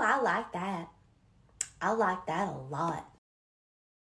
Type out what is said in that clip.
I like that. I like that a lot.